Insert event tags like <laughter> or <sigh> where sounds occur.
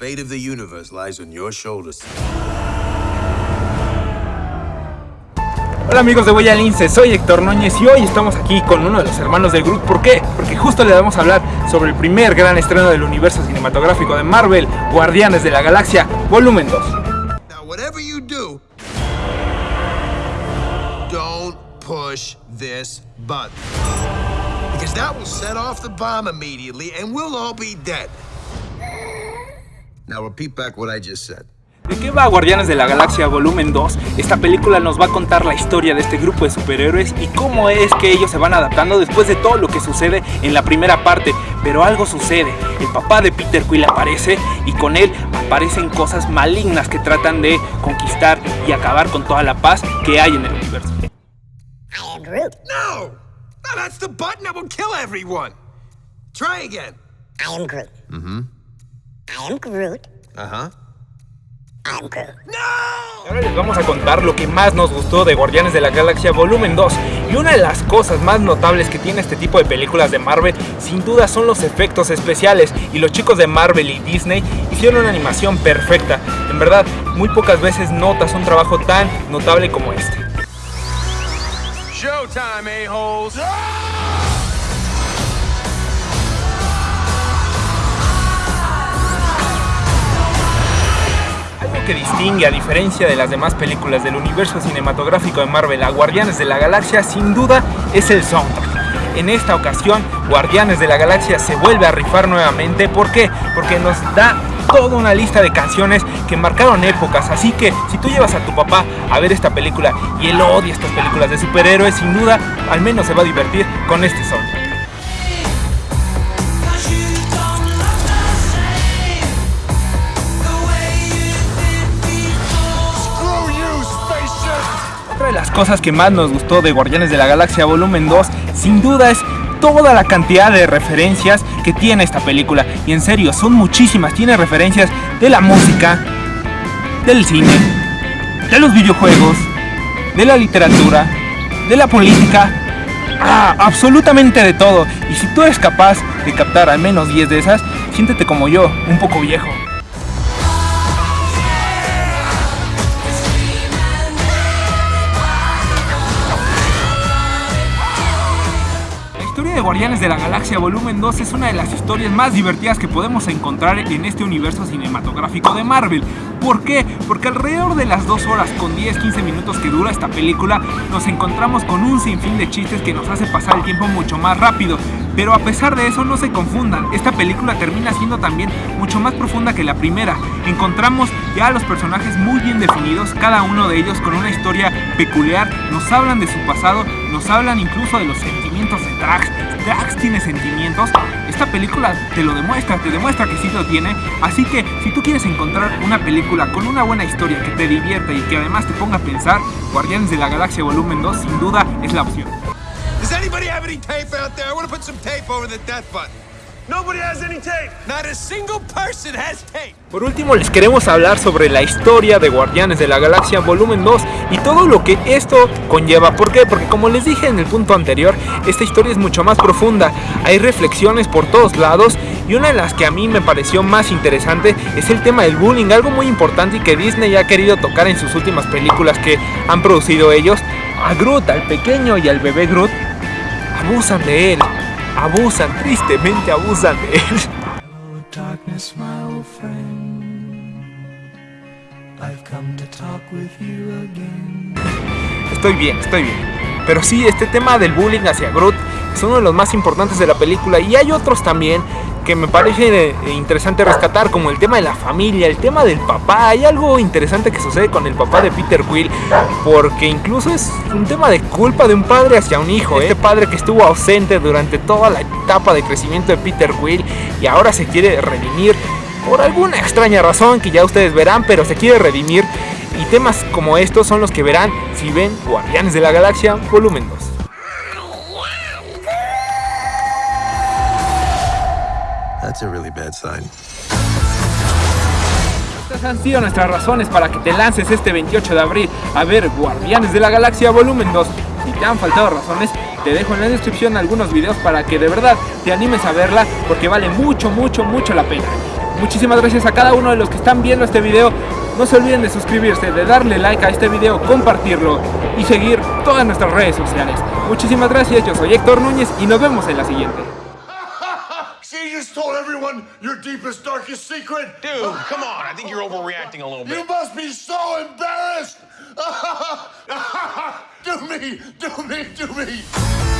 fate of the universe lies on your shoulders. Hola amigos de Huella Lince, soy Héctor Núñez y hoy estamos aquí con uno de los hermanos de Groot. ¿Por qué? Porque justo le vamos a hablar sobre el primer gran estreno del universo cinematográfico de Marvel, Guardianes de la Galaxia, volumen 2. Now, whatever you do, don't push this button. Because that will set off the bomb immediately and we'll all be dead. Now, repeat back what I just said. ¿De qué va Guardianes de la Galaxia Volumen 2? Esta película nos va a contar la historia de este grupo de superhéroes y cómo es que ellos se van adaptando después de todo lo que sucede en la primera parte. Pero algo sucede, el papá de Peter Quill aparece y con él aparecen cosas malignas que tratan de conquistar y acabar con toda la paz que hay en el universo. I am Groot. No! No, that's the button that will kill everyone. Try again. I am Groot. I am Groot. Uh huh. I am Groot. No! Ahora les vamos a contar lo que más nos gustó de Guardianes de la Galaxia Volumen 2 y una de las cosas más notables que tiene este tipo de películas de Marvel sin duda son los efectos especiales y los chicos de Marvel y Disney hicieron una animación perfecta. En verdad, muy pocas veces notas un trabajo tan notable como este. Showtime, a-holes! Que distingue a diferencia de las demás películas del universo cinematográfico de Marvel a Guardianes de la Galaxia sin duda es el soundtrack. En esta ocasión, Guardianes de la Galaxia se vuelve a rifar nuevamente. ¿Por qué? Porque nos da toda una lista de canciones que marcaron épocas. Así que si tú llevas a tu papá a ver esta película y él odia estas películas de superhéroes, sin duda, al menos se va a divertir con este soundtrack. Cosas que más nos gustó de Guardianes de la Galaxia Volumen 2, sin duda es toda la cantidad de referencias que tiene esta película. Y en serio, son muchísimas. Tiene referencias de la música, del cine, de los videojuegos, de la literatura, de la política. Ah, absolutamente de todo. Y si tú eres capaz de captar al menos 10 de esas, siéntete como yo, un poco viejo. Historia de Guardianes de la Galaxia Volumen 2 es una de las historias más divertidas que podemos encontrar en este universo cinematográfico de Marvel. ¿Por qué? Porque alrededor de las 2 horas con 10-15 minutos que dura esta película, nos encontramos con un sinfín de chistes que nos hace pasar el tiempo mucho más rápido. Pero a pesar de eso, no se confundan, esta película termina siendo también mucho más profunda que la primera. Encontramos ya a los personajes muy bien definidos, cada uno de ellos con una historia peculiar, nos hablan de su pasado, nos hablan incluso de los sentimientos de Drax. Drax tiene sentimientos, esta película te lo demuestra, te demuestra que sí lo tiene, así que si tú quieres encontrar una película con una buena historia que te divierta y que además te ponga a pensar, Guardianes de la Galaxia Volumen 2 sin duda es la opción. Does anybody have any tape out there? I want to put some tape over the death button. Nobody has any tape. Not a single person has tape. Por último les queremos hablar sobre la historia de Guardianes de la Galaxia Volumen 2 y todo lo que esto conlleva. ¿Por qué? Porque como les dije en el punto anterior, esta historia es mucho más profunda. Hay reflexiones por todos lados y una de las que a mí me pareció más interesante es el tema del bullying, algo muy importante y que Disney ha querido tocar en sus últimas películas que han producido ellos. A Groot, al pequeño y al bebé Groot, abusan de él. Abusan, tristemente abusan de él. Hello, darkness, my old friend. I've come to talk with you again. Estoy bien, estoy bien. Pero sí, este tema del bullying hacia Groot es uno de los más importantes de la película y hay otros también que me parece eh, interesante rescatar, como el tema de la familia, el tema del papá. Hay algo interesante que sucede con el papá de Peter Quill, porque incluso es un tema de culpa de un padre hacia un hijo. ¿eh? Este padre que estuvo ausente durante toda la etapa de crecimiento de Peter Quill y ahora se quiere redimir por alguna extraña razón que ya ustedes verán, pero se quiere redimir. Y temas como estos son los que verán si ven Guardianes de la Galaxia Volumen 2. That's a really bad sign. Estas han sido nuestras razones para que te lances este 28 de abril a ver Guardianes de la Galaxia Volumen 2. Si te han faltado razones, te dejo en la descripción algunos videos para que de verdad te animes a verla porque vale mucho, mucho, mucho la pena. Muchísimas gracias a cada uno de los que están viendo este video. No se olviden de suscribirse, de darle like a este video, compartirlo y seguir todas nuestras redes sociales. Muchísimas gracias, yo soy Héctor Núñez y nos vemos en la siguiente. Just told everyone your deepest, darkest secret. Dude, come on. I think you're overreacting a little bit. You must be so embarrassed. <laughs> do me, do me, do me.